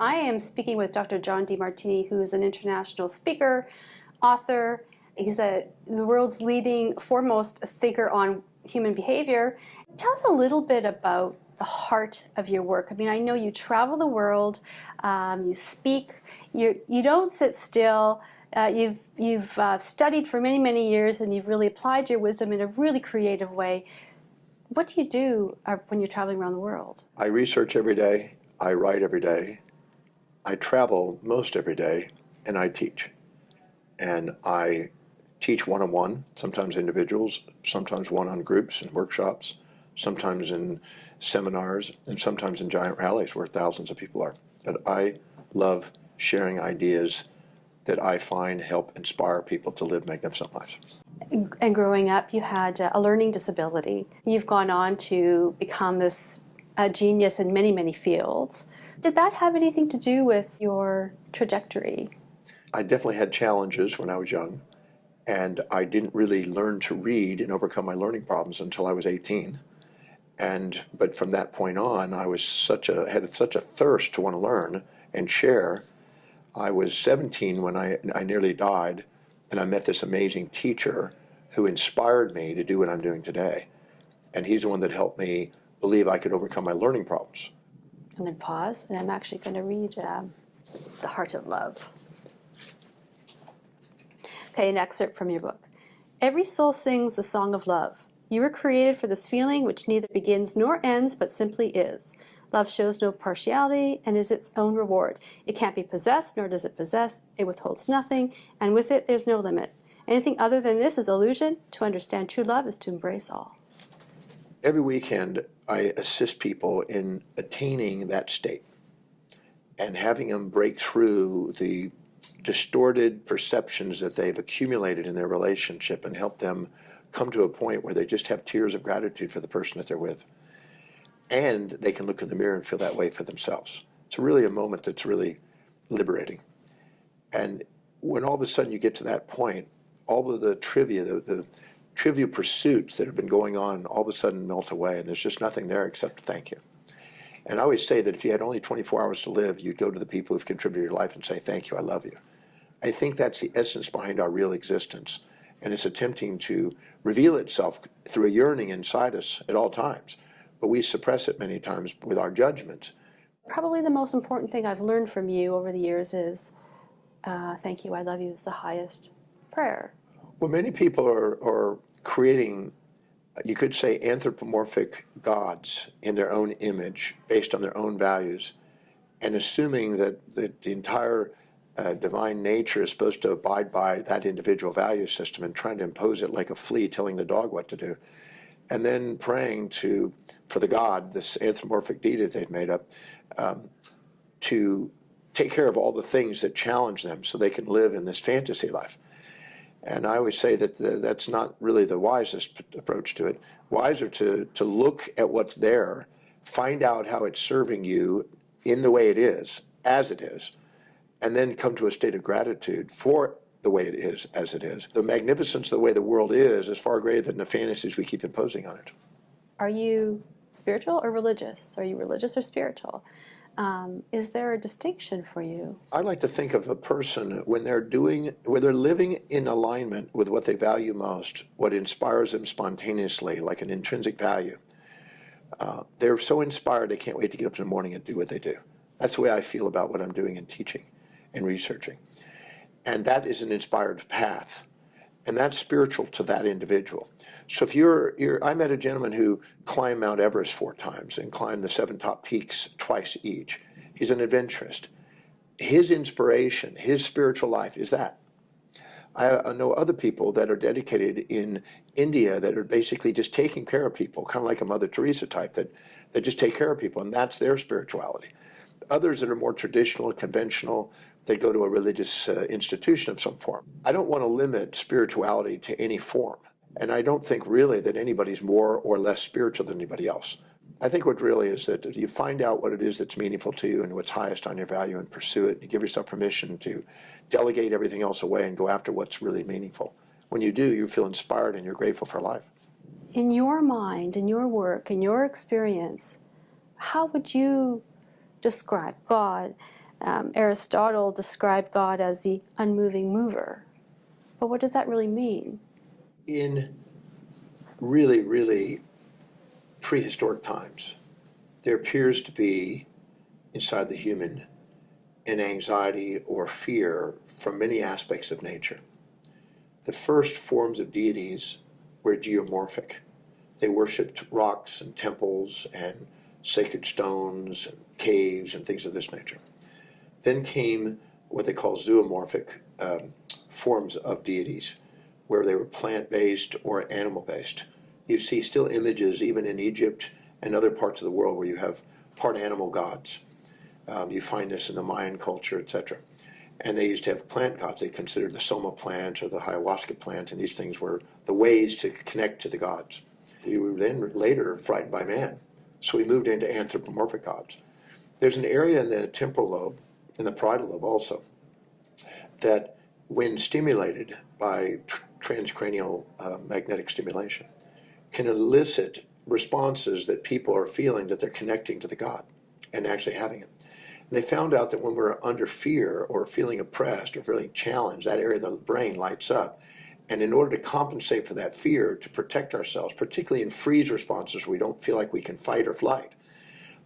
I am speaking with Dr. John Demartini, who is an international speaker, author. He's a, the world's leading foremost thinker on human behavior. Tell us a little bit about the heart of your work. I mean, I know you travel the world, um, you speak, you, you don't sit still. Uh, you've you've uh, studied for many, many years and you've really applied your wisdom in a really creative way. What do you do uh, when you're traveling around the world? I research every day, I write every day, I travel most every day, and I teach. And I teach one-on-one, -on -one, sometimes individuals, sometimes one-on groups and workshops, sometimes in seminars, and sometimes in giant rallies where thousands of people are. But I love sharing ideas that I find help inspire people to live magnificent lives. And growing up, you had a learning disability. You've gone on to become this genius in many, many fields. Did that have anything to do with your trajectory? I definitely had challenges when I was young, and I didn't really learn to read and overcome my learning problems until I was 18. And but from that point on, I was such a had such a thirst to want to learn and share. I was 17 when I I nearly died, and I met this amazing teacher who inspired me to do what I'm doing today. And he's the one that helped me believe I could overcome my learning problems. Going to pause, and I'm actually going to read um, The Heart of Love. Okay, an excerpt from your book. Every soul sings the song of love. You were created for this feeling which neither begins nor ends, but simply is. Love shows no partiality and is its own reward. It can't be possessed, nor does it possess. It withholds nothing, and with it there's no limit. Anything other than this is illusion. To understand true love is to embrace all. Every weekend, I assist people in attaining that state and having them break through the distorted perceptions that they've accumulated in their relationship and help them come to a point where they just have tears of gratitude for the person that they're with. And they can look in the mirror and feel that way for themselves. It's really a moment that's really liberating. And when all of a sudden you get to that point, all of the trivia, the, the trivial pursuits that have been going on all of a sudden melt away and there's just nothing there except thank you. And I always say that if you had only 24 hours to live, you'd go to the people who've contributed your life and say, thank you, I love you. I think that's the essence behind our real existence. And it's attempting to reveal itself through a yearning inside us at all times. But we suppress it many times with our judgments. Probably the most important thing I've learned from you over the years is, uh, thank you, I love you is the highest prayer. Well, many people are, are creating, you could say, anthropomorphic gods in their own image based on their own values and assuming that, that the entire uh, divine nature is supposed to abide by that individual value system and trying to impose it like a flea telling the dog what to do. And then praying to, for the God, this anthropomorphic deity they've made up, um, to take care of all the things that challenge them so they can live in this fantasy life. And I always say that the, that's not really the wisest approach to it. Wiser to, to look at what's there, find out how it's serving you in the way it is, as it is, and then come to a state of gratitude for the way it is, as it is. The magnificence of the way the world is is far greater than the fantasies we keep imposing on it. Are you spiritual or religious? Are you religious or spiritual? Um, is there a distinction for you? I like to think of a person when they're doing, when they're living in alignment with what they value most, what inspires them spontaneously, like an intrinsic value. Uh, they're so inspired they can't wait to get up in the morning and do what they do. That's the way I feel about what I'm doing in teaching and researching. And that is an inspired path and that's spiritual to that individual. So if you're, you're, I met a gentleman who climbed Mount Everest four times and climbed the seven top peaks twice each. He's an adventurist. His inspiration, his spiritual life is that. I know other people that are dedicated in India that are basically just taking care of people, kind of like a Mother Teresa type, that, that just take care of people, and that's their spirituality. Others that are more traditional, and conventional, they go to a religious uh, institution of some form. I don't want to limit spirituality to any form. And I don't think really that anybody's more or less spiritual than anybody else. I think what really is that you find out what it is that's meaningful to you and what's highest on your value and pursue it, and you give yourself permission to delegate everything else away and go after what's really meaningful. When you do, you feel inspired and you're grateful for life. In your mind, in your work, in your experience, how would you describe God Um, Aristotle described God as the unmoving mover. But what does that really mean? In really, really prehistoric times, there appears to be inside the human an anxiety or fear from many aspects of nature. The first forms of deities were geomorphic. They worshipped rocks and temples and sacred stones and caves and things of this nature. Then came what they call zoomorphic um, forms of deities, where they were plant-based or animal-based. You see still images even in Egypt and other parts of the world where you have part animal gods. Um, you find this in the Mayan culture, etc. And they used to have plant gods. They considered the soma plant or the ayahuasca plant, and these things were the ways to connect to the gods. We were then later frightened by man, so we moved into anthropomorphic gods. There's an area in the temporal lobe, in the parietal lobe also, that when stimulated by tr transcranial uh, magnetic stimulation, can elicit responses that people are feeling that they're connecting to the God and actually having it. And they found out that when we're under fear or feeling oppressed or feeling challenged, that area of the brain lights up. And in order to compensate for that fear, to protect ourselves, particularly in freeze responses we don't feel like we can fight or flight,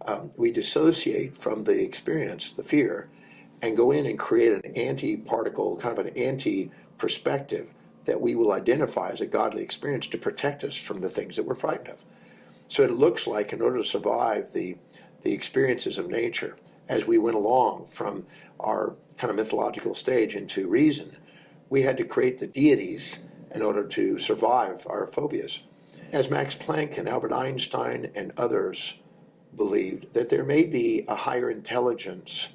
um, we dissociate from the experience, the fear, and go in and create an anti-particle, kind of an anti-perspective that we will identify as a godly experience to protect us from the things that we're frightened of. So it looks like in order to survive the, the experiences of nature, as we went along from our kind of mythological stage into reason, we had to create the deities in order to survive our phobias. As Max Planck and Albert Einstein and others believed, that there may be a higher intelligence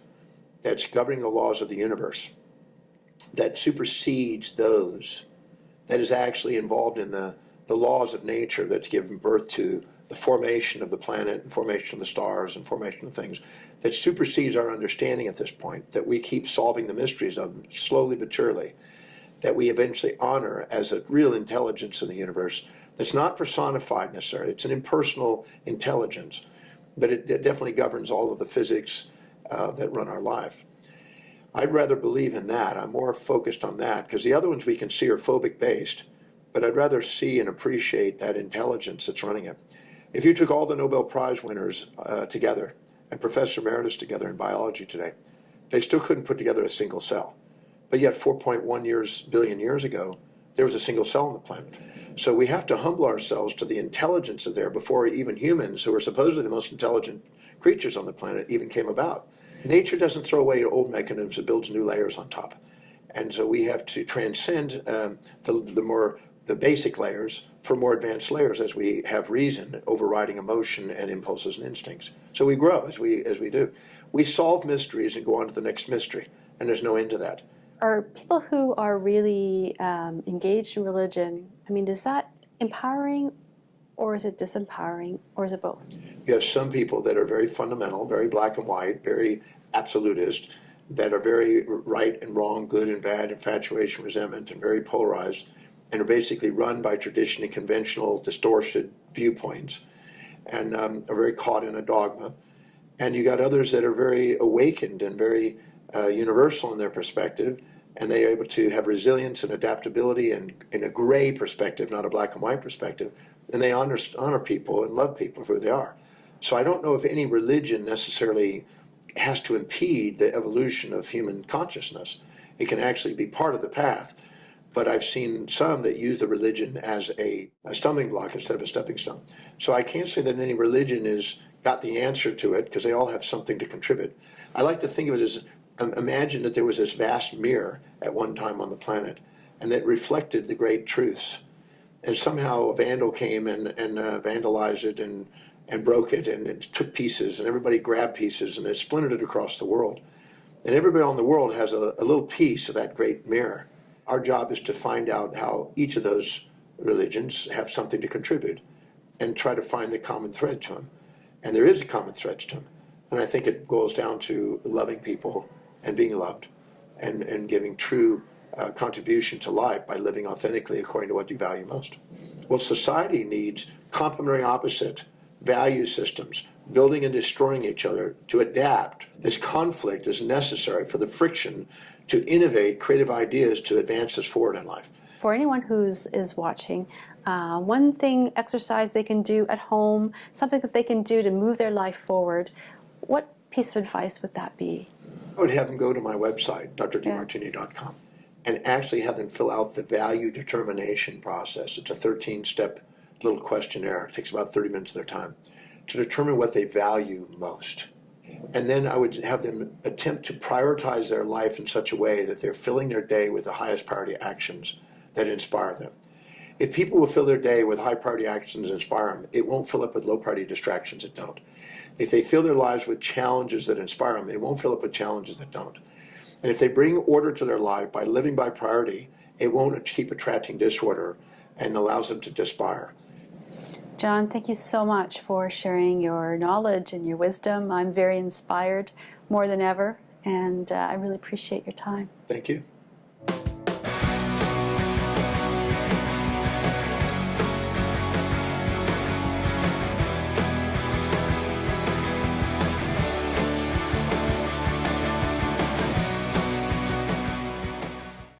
that's governing the laws of the universe that supersedes those that is actually involved in the, the laws of nature that's given birth to the formation of the planet and formation of the stars and formation of things that supersedes our understanding at this point, that we keep solving the mysteries of slowly but surely, that we eventually honor as a real intelligence in the universe that's not personified necessarily. It's an impersonal intelligence, but it, it definitely governs all of the physics uh, that run our life. I'd rather believe in that. I'm more focused on that because the other ones we can see are phobic based, but I'd rather see and appreciate that intelligence that's running it. If you took all the Nobel Prize winners uh, together and Professor Emeritus together in biology today, they still couldn't put together a single cell. But yet 4.1 years, billion years ago, there was a single cell on the planet. So we have to humble ourselves to the intelligence of there before even humans, who are supposedly the most intelligent creatures on the planet, even came about. Nature doesn't throw away old mechanisms, it builds new layers on top. And so we have to transcend um, the, the more the basic layers for more advanced layers as we have reason overriding emotion and impulses and instincts. So we grow as we as we do. We solve mysteries and go on to the next mystery, and there's no end to that. Are people who are really um, engaged in religion, I mean, is that empowering or is it disempowering or is it both? You have some people that are very fundamental, very black and white, very absolutist, that are very right and wrong, good and bad, infatuation, resentment, and very polarized and are basically run by traditionally conventional, distorted viewpoints and um, are very caught in a dogma. And you got others that are very awakened and very uh, universal in their perspective, and they are able to have resilience and adaptability and in a gray perspective, not a black and white perspective, and they honor, honor people and love people for who they are. So I don't know if any religion necessarily has to impede the evolution of human consciousness. It can actually be part of the path but I've seen some that use the religion as a, a, stumbling block instead of a stepping stone. So I can't say that any religion is got the answer to it because they all have something to contribute. I like to think of it as imagine that there was this vast mirror at one time on the planet and that reflected the great truths. And somehow a vandal came and, and uh, vandalized it and, and broke it and it took pieces and everybody grabbed pieces and it splintered it across the world. And everybody on the world has a, a little piece of that great mirror our job is to find out how each of those religions have something to contribute and try to find the common thread to them. And there is a common thread to them. And I think it boils down to loving people and being loved and, and giving true uh, contribution to life by living authentically according to what you value most. Well, society needs complementary opposite value systems, building and destroying each other to adapt. This conflict is necessary for the friction to innovate creative ideas to advance us forward in life. For anyone who's is watching, uh, one thing exercise they can do at home, something that they can do to move their life forward. What piece of advice would that be? I would have them go to my website, drdemartini.com, and actually have them fill out the value determination process. It's a 13 step little questionnaire. It takes about 30 minutes of their time to determine what they value most. And then I would have them attempt to prioritize their life in such a way that they're filling their day with the highest priority actions that inspire them. If people will fill their day with high priority actions that inspire them, it won't fill up with low priority distractions that don't. If they fill their lives with challenges that inspire them, it won't fill up with challenges that don't. And if they bring order to their life by living by priority, it won't keep attracting disorder and allows them to aspire. John, thank you so much for sharing your knowledge and your wisdom. I'm very inspired more than ever, and uh, I really appreciate your time. Thank you.